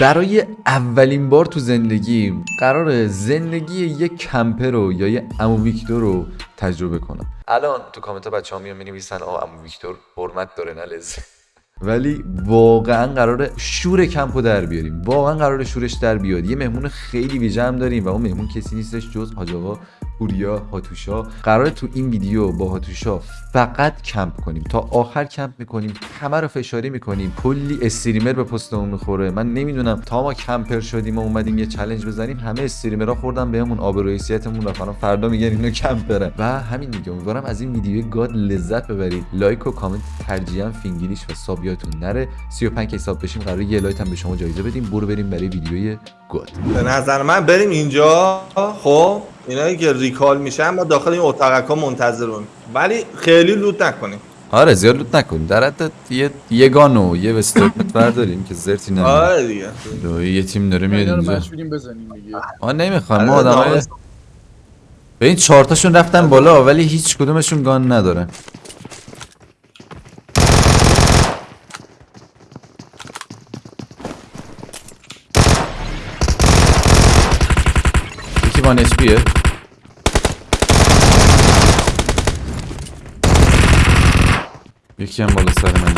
برای اولین بار تو زندگیم قرار زندگی یک کمپر رو یا یه امو ویکتور رو تجربه کنم. الان تو کامنت ها بچه ها میان می‌نویسن آه امو ویکتور حرمت داره نه ولی واقعا قرار شور کمپو در بیاریم. واقعا قرار شورش در بیاد. یه مهمون خیلی ویژه هم داریم و اون مهمون کسی نیستش جز حاج پوریا هاتوشا. قرار تو این ویدیو با هاتوشا فقط کمپ کنیم. تا آخر کمپ می‌کنیم همه رو فشاری می‌کنیم. کلی streamer به پستمون می‌خوره. من نمی‌دونم تا ما camper شدیم و اومدیم یه challenge بزنیم همه streamer ها خوردن بهمون آب و حیثیتمون رفتن فردا میگن اینو camper ن و همین دیگه. امیدوارم از این ویدیو god لذت ببرید. لایک و کامنت ترجیحاً فینگلیش و sub یادتون نره 35K ساب بشیم قرار یه لایت هم به شما جایزه بدیم. برو بریم برای ویدیوی god. به نظر من بریم اینجا. خب؟ اینایی که recall میشن ما داخل این اتاقک ها منتظرون. ولی خیلی لوت نکنیم. آره زیاد لوت نکنیم. در حد یه یه گانو یه وسترمت برداریم که زرتی نمیده آره دیگه. یه تیم داره میاد اینجا. بزنیم دیگه. ما نمی‌خوایم ما آره، آدمای. به این چهارتاشون رفتن بالا ولی هیچ کدومشون گان ندارن یکی وان اچ پیه یکی هم بالا سر من.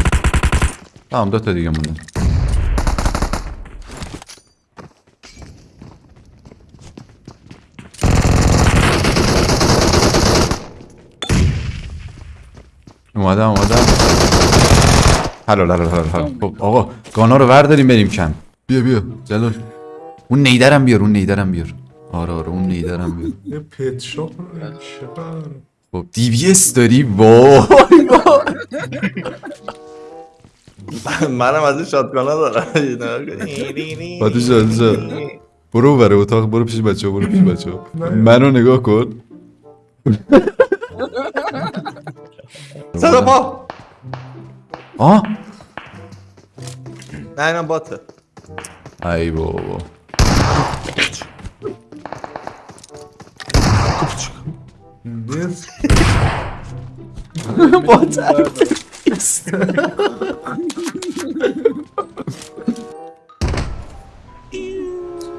تمام دو تا دیگه مونده. اومدم اومدم. حلال حلال حلال حلال خب آقا گانا رو ورداریم بریم کم. بیا بیا. جلال. اون نیدرم بیار اون نیدرم بیار. آره آره اون نیدرم بیار. یه پت شاپ چقدر خب دی داری وای منم از این شاتگانا دارم. باتو جان جان برو بره اتاق برو پیش بچه برو پیش بچه منو نگاه کن. صدا پا. آه؟ نه اینم باته. ای بابا. نیست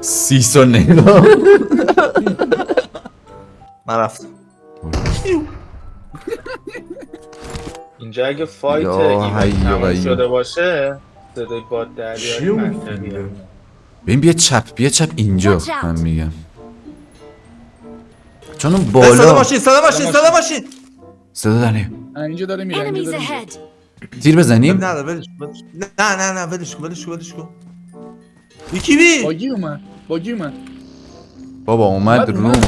سیسو نگاه من رفتم. اینجا اگه fight تموم. شده باشه صدای باد دریایی منطقیه. میگه. ببین بیا چپ بیا چپ اینجا. من میگم. چون اون صدا بالا ماشین صدا ماشین صدا ماشین صدا داره آه، اینجا داره میره اینجا داره میره! تیر بزنیم نه نه. نه نه نه ولش کن ولش کن ولش کن یکی بی buggy اومد buggy اومد بابا اومد اومد.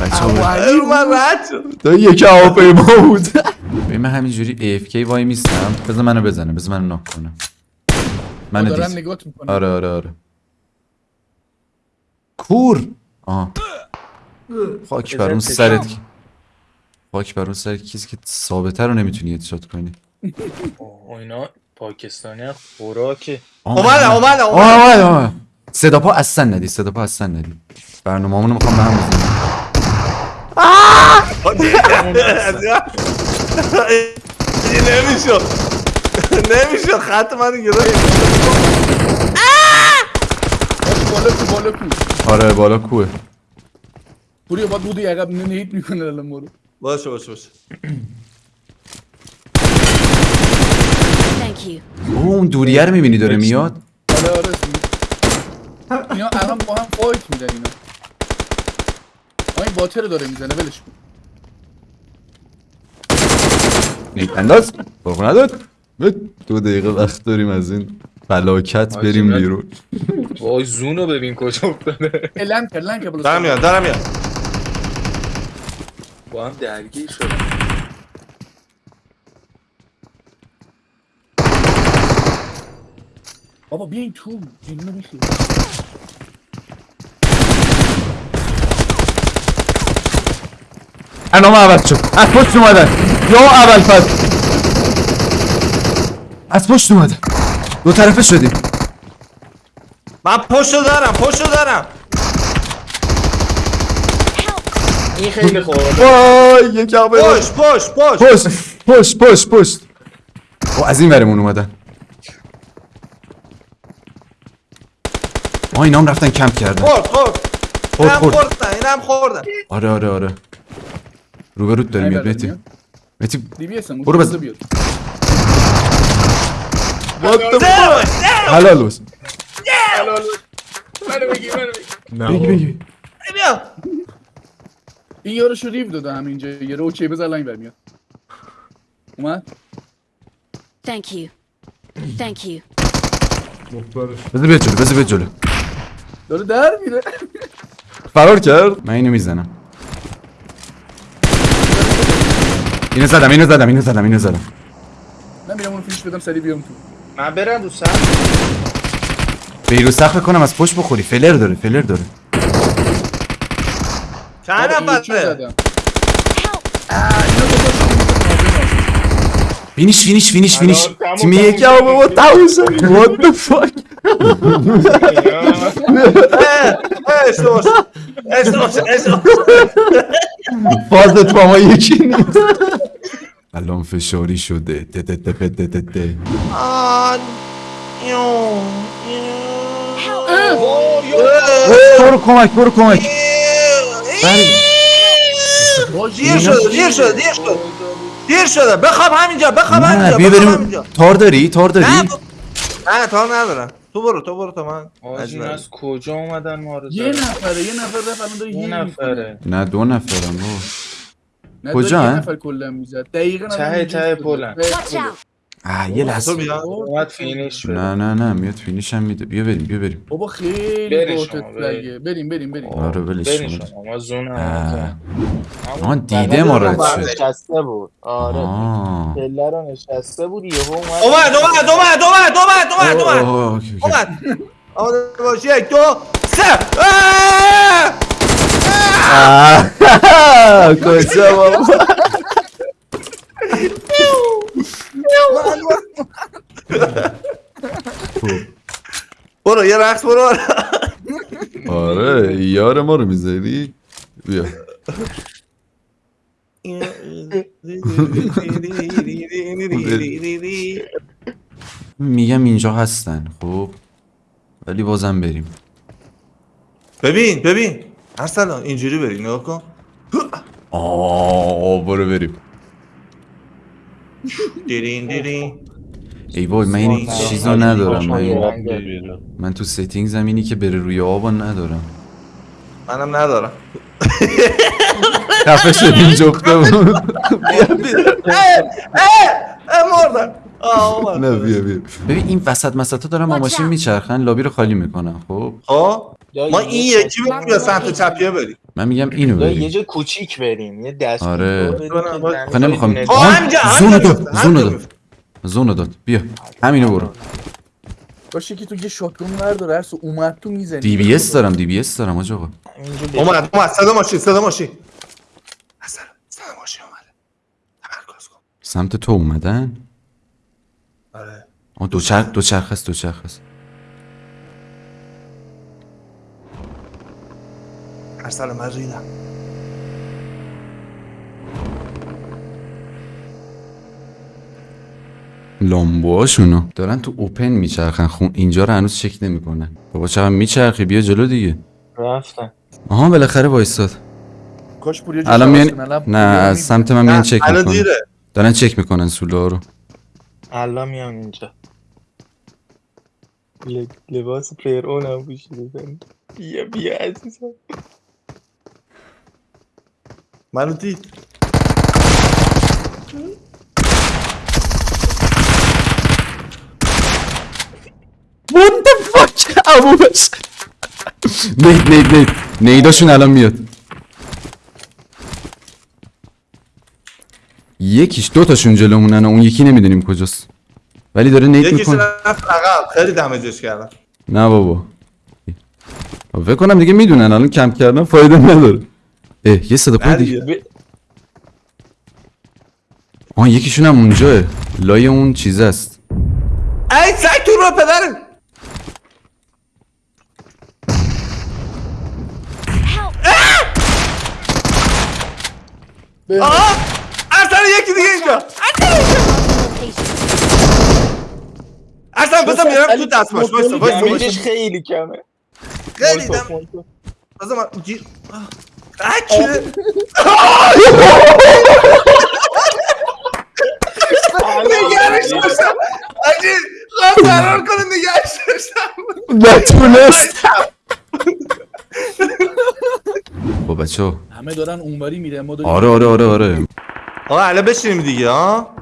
بچه ها علی من رد شد تا یک هواپیما بود ببین من همینجوری AFK وای میستم. بذار منو بزنه بذار منو ناک کنه. منو دارن دید نگاه می‌کنن آره آره آره. کور! آه. خاک بر اون سرت. کی- خاک بر اون سرت. کسی که ثابته رو نمی‌تونی هدشات کنی. اینا پاکستانی خوراکه. آه. اومدم آمد آمد صدا پا اصلا ندی صدا پا اصلا ندی. برنامه همونو می‌خوام به هم بزنیم. این نمی‌شد. نمی‌شد. خط من گرفت. بالا کو بالا کو. آره بالا کوه. پوری با بودی عقب نهیت می‌کنه الان ما رو. باشه باشه باشه. Thank you. اوه اون دوریه رو می‌بینی داره میاد؟ آره آره اینا الان با هم فایت میدن اینا. آه این رو داره می‌زنه ولش کن نیت انداز باقو نداد؟ به دو دقیقه وقت داریم از این فلاکت بریم بیرون. وای زونو ببین کجا افتاده. لنک لنک بلو دارم میاد دارم میاد. با هم درگیر شدن. بابا بیاین تو اینو میشه برنامه عوض شد. از پشت اومدن. یا اول فصل از پشت اومدن. دو طرفه شدیم. من پشتو دارم پشتو دارم. این خیلی خوبه. وای یک پشت پشت پشت. پشت پشت پشت پشت. او از این ورمون اومدن. آه اینا هم رفتن کمپ کردن. خورد خورد. خورد خورد. خوردن اینم خوردن. آره آره آره. Ruga root derim ya Metin. Metin. Vur bas. What the fuck? Helal olsun. Helal olsun. Merhaba Miki, merhaba. Miki, Miki. این یارو شو ریو دادم اینجا یه رو اوکی بزن لاین برمیاد اومد Thank you. Thank you. بذار بیاد جلو بذار بیاد جلو داره در میره فرار کرد من اینو اینو زدم اینو زدم اینو زدم اینو زدم من میرم اون فیش بدم سری بیام تو من برم رو سر بیرو سخت کنم از پشت بخوری فلر داره فلر داره چند آره، نفره. فینیش فینیش فینیش فینیش تیم یکی شد. آبه با تموم شد What the fuck شد، اشتباه شد. فازت با ما یکی نیست الان فشاری شده. ته ته ته ته ته ته. آن. یو، برو کمک برو کمک. دیر شده دیر شده دیر شده. دیر شده. بخواب همینجا بخواب همینجا بیا بخواب بریم. همینجا. تار داری؟ تار داری؟ نه ب- نه تا ندارم. تو برو تو برو تو من. از کجا اومدن ما رو یه؟ نفره یه نفر رفت الان داره یه نفره. نه دو نفرم بابا کجا؟ نفر کلا می‌زد. دقیقا ته ته. پلن. آه یه لحظه. بیا اومد فینیش نه نه نه میاد فینیش هم میده. بیا بریم بیا بریم. بابا خیلی بریم. لگه بریم بریم بریم. آره ولش کن شما. ما زون آه. دیده ما رد شد. نشسته بود. آره آه. پله رو نشسته بود یهو اومد. اومد اومد اومد اومد اومد اومد اومد. اومد آماده باش یک دو سه. آه، کجا بابا؟ برو یه رقص برو. آره یار ما رو می‌ذاری؟ بیا. میگم اینجا هستن خب؟ ولی بازم بریم. ببین ببین. ارسلان اینجوری بری نگاه کن. آه برو بریم دیرین دیرین ای وای من این چیزا ندارم من, من تو ستینگ زمینی که بره روی آبا ندارم منم ندارم خفه شدیم جفته بود اه مردم آه اومد نه بیا بیا. ببین این وسط مسطا دارم با ماشین. میچرخن لابی رو خالی می‌کنن خب؟ خب؟ ما این یکی بریم یا سمت چپیه بریم. من میگم اینو یا یه بریم جا کوچیک بریم یه دست آره. آخه نمی‌خوام. همینجا زونو داد زونو داد. زونو داد. بیا. همینو برو. باشه که تو یه shotgun بردار هر سو اومد تو می‌زنی. DBS دارم DBS دارم آج آقا اومد اومد صدا ماشین صدا ماشین. اصلا صدا ماشین اومده. تمرکز کن. سمت تو اومدن؟ آره آه دو چرخ دو چرخ است دو چرخ است. ارسلان من ریدم لامبوهاشونو. دارن تو اوپن میچرخن خون اینجا رو هنوز چک نمی‌کنن. بابا چقدر میچرخی؟ بیا جلو دیگه. رفتن آها بالاخره وایساد کاش پوریا جا الان میان نه از. سمت من میان چک الان می‌کنن. دارن چک می‌کنن سولا رو. الان میام اینجا. ل- لباس پلیر اون هم پوشیده. بیا بیا عزیزم. منو دید What the fuck? ابو بس. نید نید نید نیداشون الان میاد. یکیش دو تاشون جلومونن و اون یکی نمی‌دونیم کجاست. ولی داره نید یکیش می‌کنه. رفت عقب. خیلی دمجش کردم نه بابا. فکر کنم دیگه می‌دونن. الان کم کردن فایده نداره. اه یه صدا پای دیگه. آه یکیشون هم اونجاه لای اون چیز است. ای سگ تو رو پدر. آها ارسل یکی دیگه اینجا. ارسل بزن میرم تو دستماش وایسا وایسا وایسا. خیلی کمه. خیلی دم. بزن من گیر. اکه نگرش داشتم. آجی خواست فرار کنه نگرش داشتم. نتونست با بچه همه دارن اونوری میره ما داریم آره آره آره آره. آقا الان بشینیم دیگه ها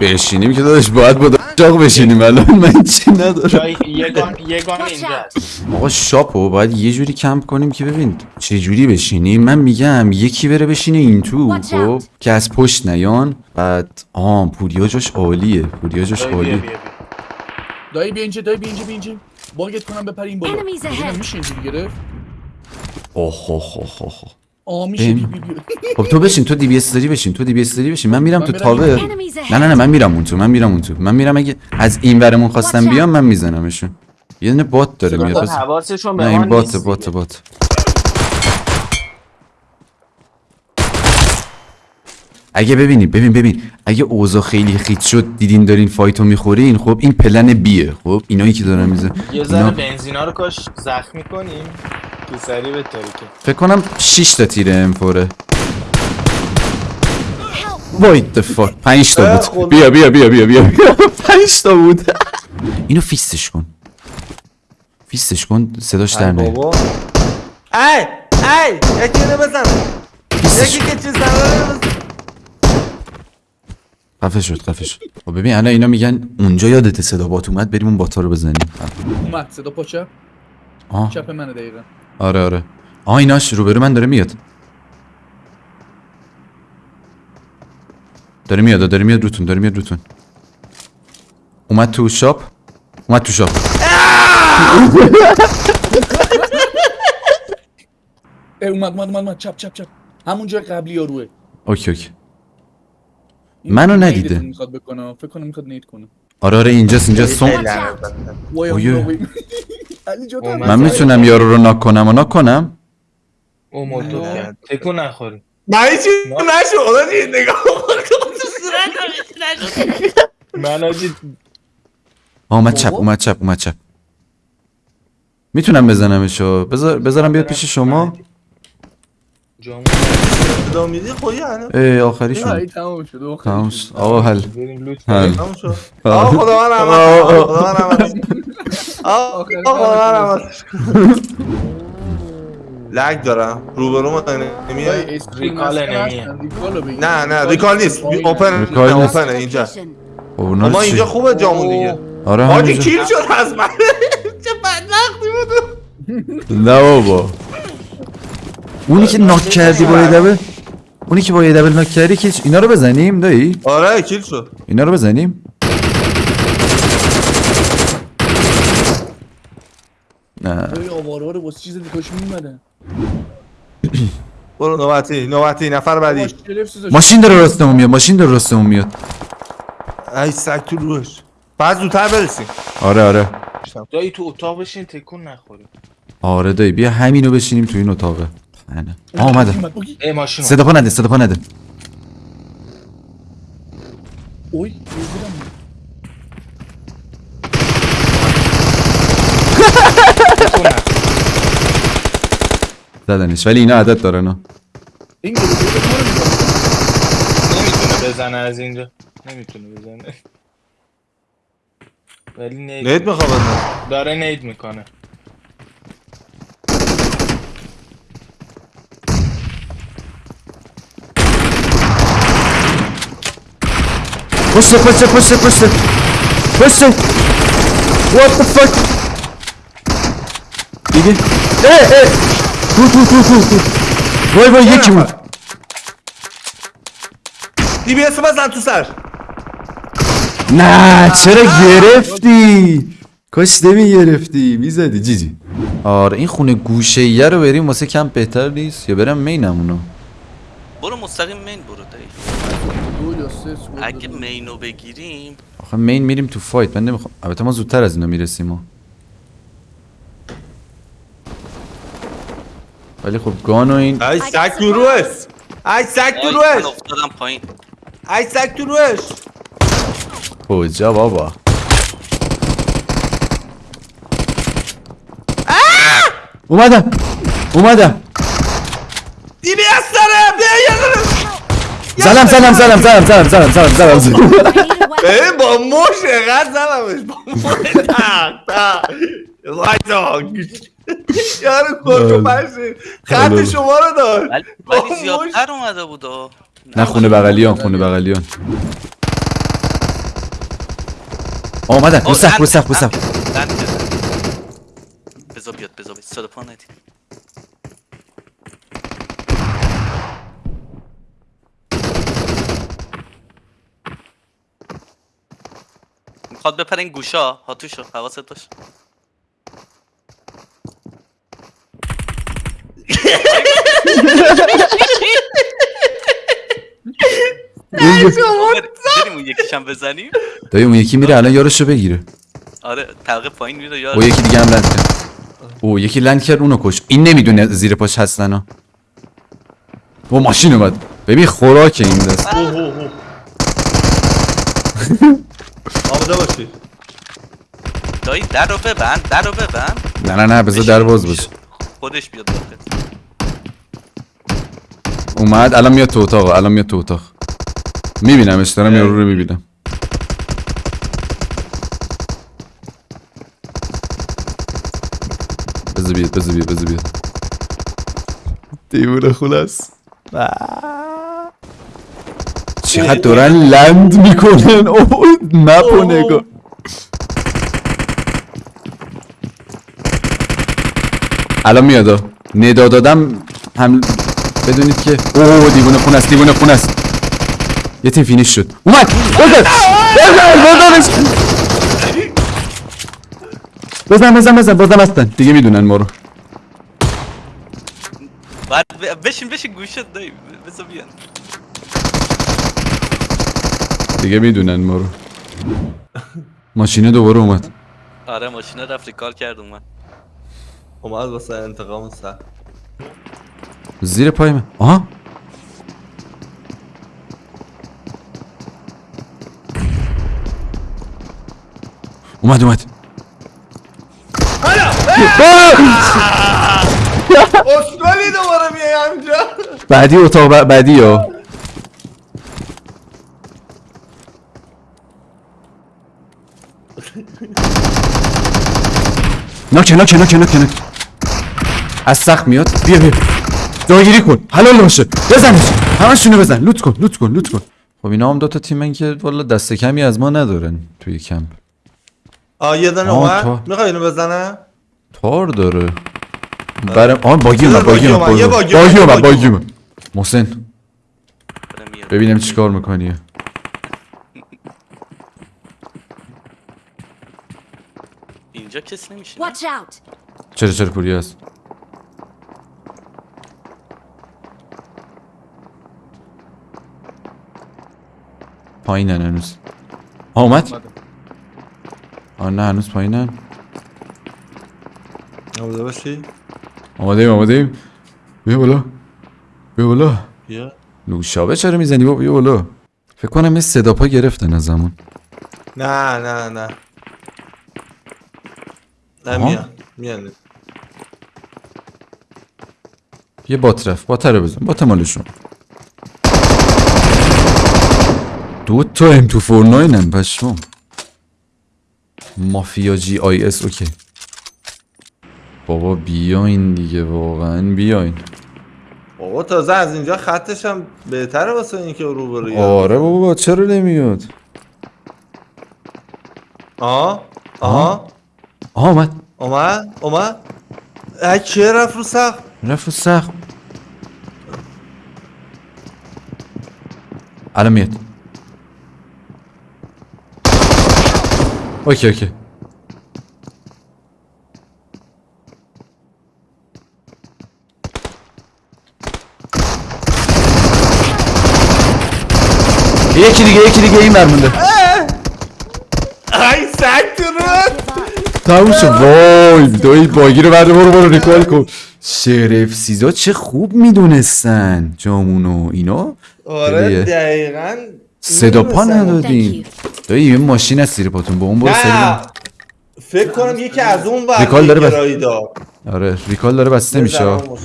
بشینیم که داداش باید با داغ بشینیم. الان من چی ندارم؟ یه گان یه گان Watch اینجا out. هست آقا شاپو باید یه جوری کمپ کنیم که ببین چه جوری بشینیم. من میگم یکی بره بشینه این تو خب. که از پشت نیان. بعد آه پوریا جاش عالیه. پوریا جاش عالیه. دایی بیا اینجا دایی بیا اینجا بیا اینجا. باگت کنم بپر این بالا. Enemies ahead. ببینم میشه اینجوری گرفت اوه اوه اوه. خب تو بشین تو DBS داری بشین تو DBS داری بشین. من میرم تو tower ahead. نه نه نه من میرم اون تو من میرم اون تو من میرم اگه از این ورمون خواستم. بیام من میزنمشون. یه دونه bot داره میاد. حواسشون به نه این bot bot. bot. اگه ببینی ببین ببین. اگه اوضاع خیلی خیت شد دیدین دارین fight و می‌خورین خب این plan B ه. خب اینایی که دارن میزن یه ذره اینا بنزینا رو کاش زخمی کنیم. تو سری به که. فکر کنم 6 تا تیر امپوره. Help. وای the fuck. 5 تا بود. بیا بیا بیا بیا بیا. 5 تا بود. اینو فیستش کن. فیستش کن. صداش در بابا. ای ای یکی اینو بزن. یکی که چیز زنه خفه شد خفه شد. خب ببین الان اینا میگن اونجا یادت صدا بات اومد بریم اون باتا رو بزنیم. اومد صدا پا چپ؟ آه. چپ منه دقیقا. آره آره. آه ایناش روبرو من داره میاد. داره میاد داره میاد روتون داره میاد روتون. اومد تو shop؟ اومد تو shop. اومد اومد اومد چپ چپ چپ. همون جای قبلی یاروه. okay okay. این منو ندیده. می‌خواد بکنه. فکر کنم می‌خواد نید کنه. آره آره اینجاست اینجاست سوم. Watch out. وای اویه. وای. علی جا اومد. من می‌تونم یارو رو ناک کنم و ناک کنم؟ او مولتو نه. کرد تکون نخوری. من هیچی نشو خدا چی نگاه من آجی اومد چپ. اومد چپ اومد چپ. می‌تونم بزنمشو؟ بذار بذارم بیاد پیش شما. جامون میدی؟ خودی الان. ای آخری شد ای تمام شد تمام شد. آقا حل. بریم لوت حل. آه خدا من رحمت. خدا من رحمت آخر خدا من رحمت. لگ دارم. روبرو نمیاد؟ ریکال بگیر. نه نه ریکال نیست. اوپن. اوپن اینجا. خب اما چی؟ اینجا خوبه جامون دیگه. آره حاجی همینجا. کیل شد از من. چه بدبختی بود. نه بابا. اونی که ناک کردی با یه دبل؟ اونی که با یه دبل ناک کردی که اینا رو بزنیم دایی؟ آره کیل شد اینا رو بزنیم. نه. ها رو واسه چیز دیگه میمدن برو نوبتی نوبتی نفر بعدی. ماشین داره راستمون میاد ماشین داره راستمون میاد. ای سگ تو روش. بعد زودتر برسیم. آره آره. دایی تو اتاق بشین تکون نخوری. آره دایی بیا همینو بشینیم تو این اتاقه. نه آه اومده ای ماشین صدا پا نده صدا پا نده اوی. زدنش ولی اینا عدد دارن ها. این. نمی‌تونه بزنه از اینجا نمی‌تونه بزنه ولی نید نیت می‌خواد داره نید می‌کنه پشت پشت پشت پشت پشت What the fuck? دیگه اه اه تو تو تو تو تو وای وای یکی بود DBS بزن تو سر نه چرا گرفتی کاش نمی گرفتی می‌زدی GG آره این خونه گوشه ایه رو بریم واسه کم بهتر نیست. یا برم مینمونو برو مستقیم مین برو دایی. اگه. مینو بگیریم. آخه مین میریم تو fight. من نمی‌خوام. البته ما زودتر از اینا می‌رسیم ما ولی خب گان و این ای سگ تو روش. ای سگ تو روش. افتادم پایین. ای سگ تو روش. کجا بابا؟ اومدم. اومدم. دیدی از سرم. بیا یه دونه زدم زدم زدم زدم زدم زدم زدم زدم weapon. ببین با مش اقدر زدمش با مش تق تق وایسا یارو کتو پشی خط شما رو داد. ولی زیادتر اومده بود. نه خونه بغلیان خونه بغلیان. آه، اومدن رو سقف رو سقف رو کرد. بذار بیاد بذار بیاد. صدا پا ندید می‌خواد بپره این گوشا. هاتوشو حواست باش. بریم اون یکیشم بزنیم. دایی اون یکی میره الان یارشو بگیره. آره طبقه پایین میره او یار یکی دیگه هم لند کرد. او یکی لند کرد اونو کش این نمی‌دونه زیر پاش هستن ها. او ماشین اومد. ببین خوراک این دست. اوه، اوه، اوه. آماده باشی. دایی در رو ببند در رو ببند. نه نه نه بذار در باز باشه خودش بیاد داخل اومد الان میاد تو اتاق الان میاد تو اتاق. میبینمش دارم یارو رو می‌بینم. بذار بیاد بذار بیاد بذار بیاد. دیوونه خلاص. چقدر دارن لند می‌کنن؟ اوه مپو نگاه الان میاد ها. ندا دادم هم بدونید که اوه دیوونه خون است دیوونه خون است. یه تیم فینیش شد. اومد! بزن! بزن! بزن بزن بزن بازم هستن. دیگه می‌دونن ما رو. بشین بشین گوشت دایی بذار بیان. دیگه می‌دونن ما رو. ماشینه دوباره اومد. آره ماشینه رفت ریکال کرد اومد. اومد واسه انتقام سر. زیر پای من. آها. اومد اومد. اسکالی دوباره میای همینجا بعدی اتاق بعدی یا ناکه ناکه ناکه ناکه ناکه از سخت میاد. بیا بیا. جاگیری کن. حلال باشه. بزنش همشونو بزن. لوت کن لوت کن لوت کن. خب اینا هم دوتا تیمن که والا دست کمی از ما ندارن توی کمپ. آه یه دونه. اومد. می‌خوای اینو بزنم تار داره. برم آن buggy اومد buggy اومد buggy اومد buggy اومد. محسن. ببینم چیکار می‌کنی. اینجا کس نمیشه Watch out. چرا چرا پوری هست؟ پایینن هنوز. اومدم. آه نه هنوز پایینن. آماده باشی؟ آماده ایم آماده ایم بیا بالا. بیا بالا. بیا. نوشابه چرا می‌زنی بابا؟ بیا بالا. فکر کنم یه صدا پا گرفتن از زمان نه نه نه. نه. میان میان یه بات رفت بات رو بزن بات مالشون دو تا ام تو فورناینن پشمام مافیا جی آی اس اوکی بابا بیاین دیگه واقعا بیاین بابا تازه از اینجا خطش هم بهتره واسه اینکه رو بروی آره بابا چرا نمیاد آه آه آها Ahmet Oma, Oma. Açı rafı sağ. رف الساق على 100 اوكي اوكي İyi ki iyi ki iyi merminde. Ay sen durun. تموم شد وای دایی باگی رو برده برو برو ریکال کن شرف سیزا چه خوب می‌دونستن جامونو اینا. آره. دقیقا. صدا پا. ندادین. دایی یه ماشین از زیر پاتون. با اون برو سری. فکر کنم یکی از اون ور ریکال داره بس- آره ریکال داره بسته میشه. بزنم.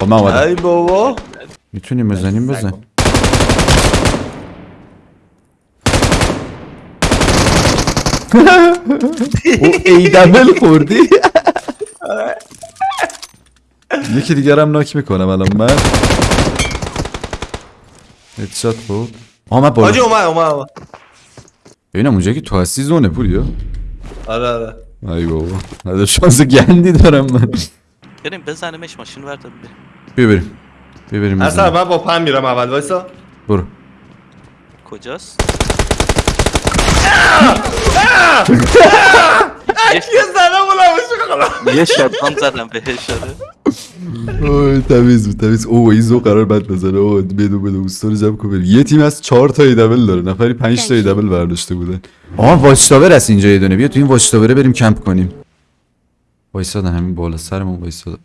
خب من اومدم. ای بابا. می‌تونیم بزنیم؟ بزن. ای دبل خوردی؟ یکی دیگر هم ناک می‌کنم الان. من هدشات من حاجی بالا اومد اومد اومد. ببینم اونجا که تو هستی زونه پولیا آره آره. ای بابا ندار شانس گندی دارم من. بریم بزنیمش ماشین ورده بریم. بیا بریم. بیا بریم اصلا. من با پن میرم اول وایسا. برو. کجاست؟ یه- بلمش یه شاتگان زدم بهش آره. اوه تمیز بود تمیز. اوه ایزو قرار بد بزنه. اوه بدو بدو. اوستا رو جمع کن بریم. یه تیم از چهار تا ایدبل داره. نفری پنج تا ایدبل برداشته بودن. آها واچ تاور هست اینجا یه دونه. بیا تو این واچ تاوره بریم کمپ کنیم. وایسادن همین بالا سرمون وایسادن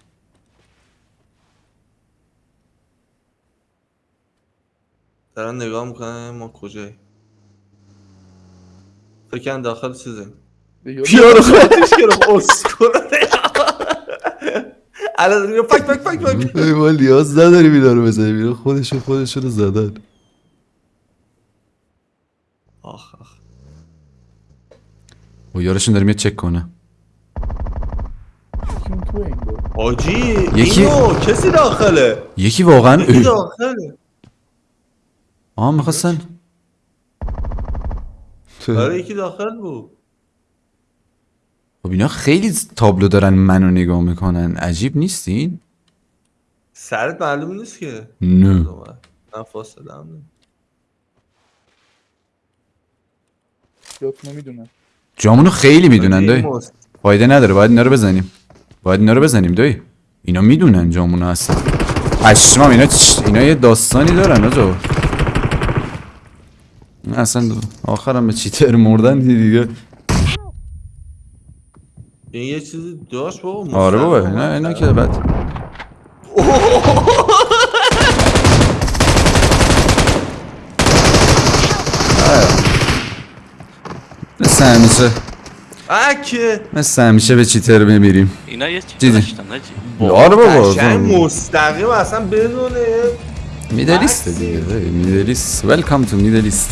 دارن نگاه می‌کنه ما کجایی فکر داخل چیزیم پیانو خودش. گرفت اسکول الان دیگه فک فک فک فک. ما نیاز نداریم اینا رو بزنیم. اینا خودشون خودشون رو زدن. آخ آخ. و یارشون داره میاد چک کنه. حاجی یکی- اینو کسی داخله؟ یکی واقعا یکی داخله. آها می‌خواستن آره یکی داخل بود. خب اینا خیلی تابلو دارن منو نگاه می‌کنن. عجیب نیستین؟ سرت معلوم نیست که. نه. من فاصله هم نه. می‌دونم جامونو خیلی می‌دونن دایی. فایده نداره باید اینا رو بزنیم. باید اینا رو بزنیم دایی اینا می‌دونن جامونو هستن پشمام اینا چ... اینا یه داستانی دارن آجا. اصلا آخرم به چیتر مردن دیگه. این یه چیزی داشت بابا آره بابا مستقیم اینا که بعد. آره. مثل همیشه. اکه مثل همیشه به چیتر بمیریم اینا یه چیز. داشتن نجی آره بابا قشنگ مستقیم اصلا بدون میدلیست دیگه میدلیست. ویلکام تو میدلیست.